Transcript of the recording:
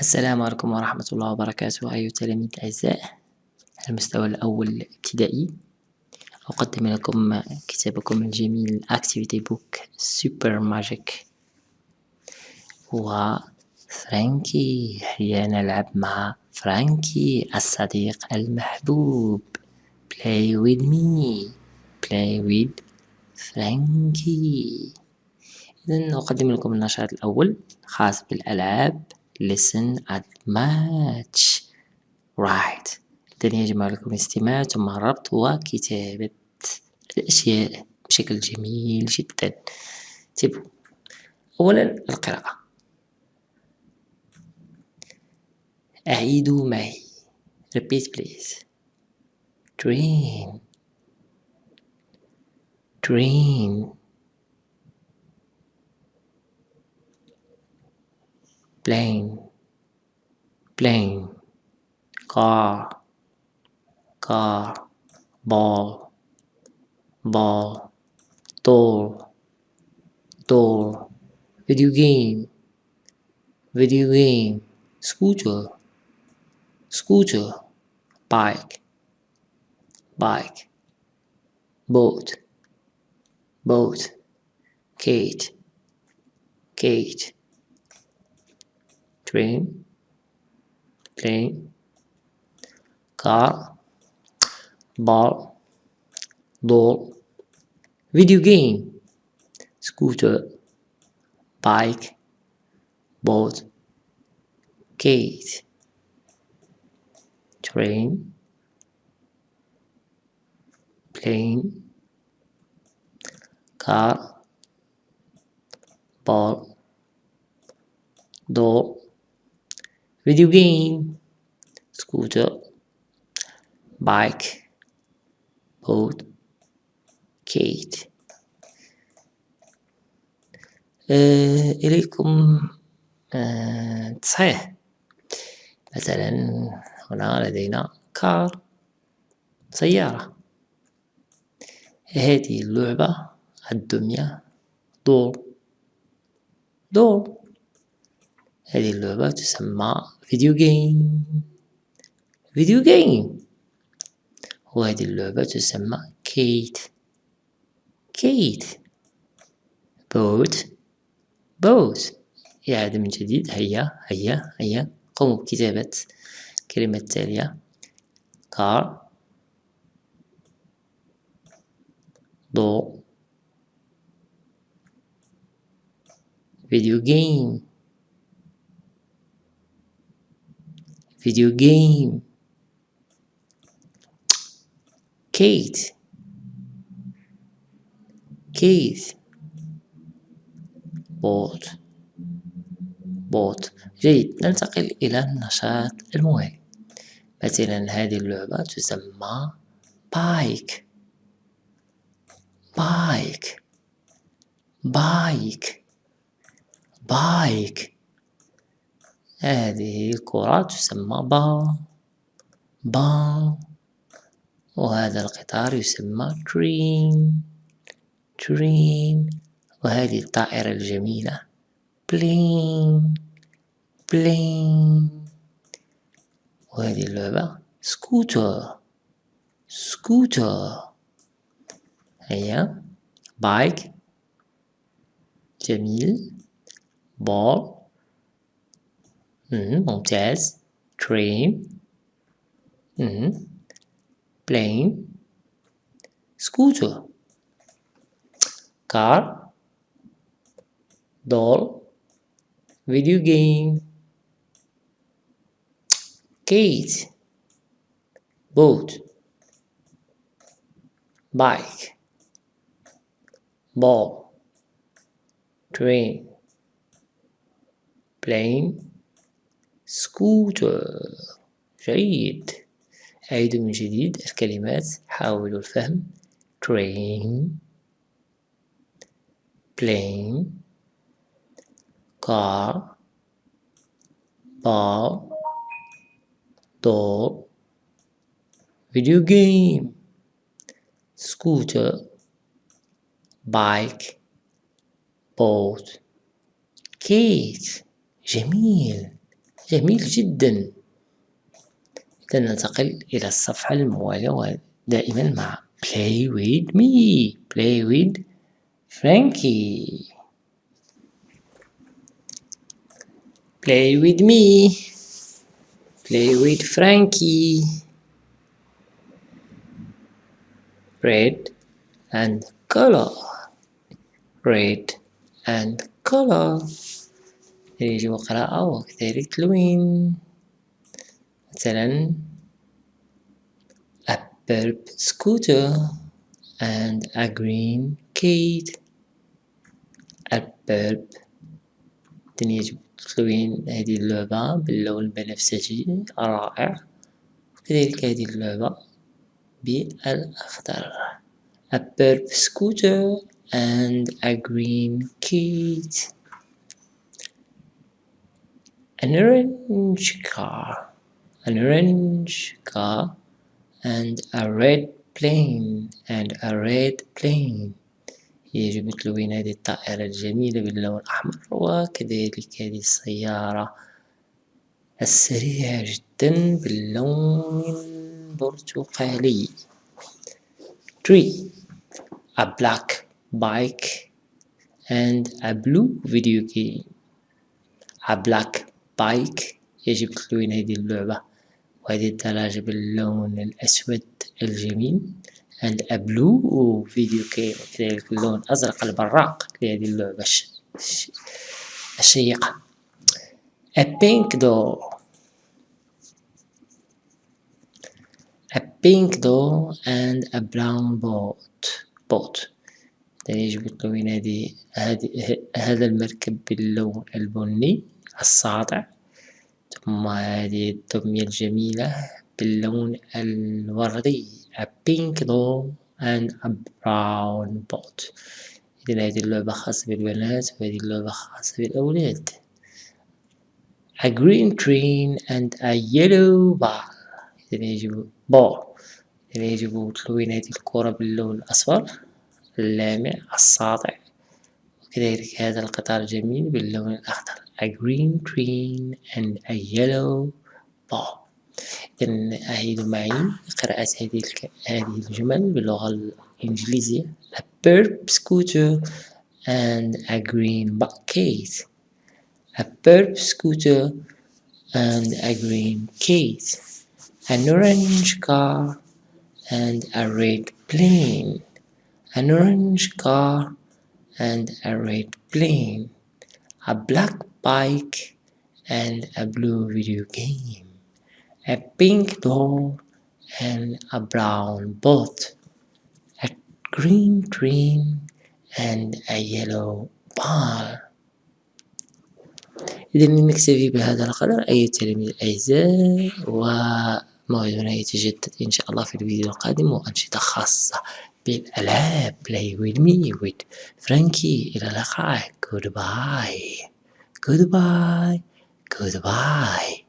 السلام عليكم ورحمة الله وبركاته أيها التلاميذ الأعزاء المستوى الأول ابتدائي. أقدم لكم كتابكم الجميل Activity Book Super Magic. وفرانكي هيا نلعب مع فرانكي الصديق المحبوب. Play with me. Play with فرانكي. إذا أقدم لكم النشاط الأول خاص بالألعاب. Listen at match right. إذن يجب عليكم الاستماع ثم الربط وكتابة. الأشياء بشكل جميل جدا. انتبهوا. أولا القراءة. أعيدوا معي repeat please. Dream. Dream. Plane plane car car ball ball door door video game video game scooter scooter bike bike boat boat kite kite train plane car ball doll video game scooter bike boat kite train plane car ball doll video game. Scooter. Bike. Boat. Kite آه إليكم آه تصحيح مثلا هنا لدينا car سيارة هذه اللعبة الدمية doll doll هذه اللعبة تسمى video game video game وهذه اللعبة تسمى kite kite boat boat إعادة من جديد. هيا هيا هيا. قوموا بكتابة الكلمة التالية car doll video game video game. kite. kite. boat boat جيد. ننتقل إلى النشاط الموالي مثلا هذه اللعبة تسمى bike bike bike bike هذه الكرة تسمى با با وهذا القطار يسمى train train وهذه الطائرة الجميلة. plane. plane. وهذه اللعبة scooter. scooter. هيا بايك. جميل. بول mm, objects, Train. mm, plane, scooter, car, doll, video game, Gate. boat, bike, ball, train, plane, سكوتر جيد أعيد من جديد الكلمات حاولوا الفهم train plane car ball doll video game scooter bike boat كيت جميل جميل جدا إذا ننتقل إلى الصفحة الموالية ودائما مع play with me play with Frankie play with me play with Frankie red and color red and color يجب قراءة وكذلك تلوين. مثلا a purple scooter and a green kite. a purple يجب تلوين هذه اللعبة باللون البنفسجي الرائع وكذلك هذه اللعبة بالأخضر a purple scooter and a green kite. an orange car an orange car and a red plane and a red plane يجب تلوين هذه الطائرة الجميلة باللون الأحمر وكذلك هذه السيارة السريعة جدا باللون البرتقالي 3 a black bike and a blue video game a black bike يجب تلوين هذه اللعبة وهذه الدراجة باللون الأسود الجميل and a blue video game كذلك اللون الأزرق البراق لهذه اللعبة الشيقة. A pink door a pink door and a brown boat. Boat. يجب تلوين هذه هذا المركب باللون البني. الساطع ثم هذه الدمية الجميلة باللون الوردي a pink doll and a brown boat إذن هذه اللعبة خاصة بالبنات وهذه اللعبة خاصة بالأولاد. A green train and a yellow ball. إذن يجب ball. إذن يجب تلوين هذه الكرة باللون الأصفر. اللامع الساطع وكذلك هذا القطار الجميل باللون الأخضر a green train and a yellow ball إذن أعيد معي قراءة هذه هذه الجمل باللغة الإنجليزية a purple scooter and a green bucket a purple scooter and a green case an orange car and a red plane an orange car and a red plane a black bike and a blue video game a pink door and a brown boat, a green train and a yellow ball. إذا نكتفي بهذا القدر أيها التلاميذ الأعزاء وموعدنا يتجدد إن شاء الله في الفيديو القادم وأنشطة خاصة been alive, play with me, with Frankie, Ilalakai, goodbye, goodbye, goodbye.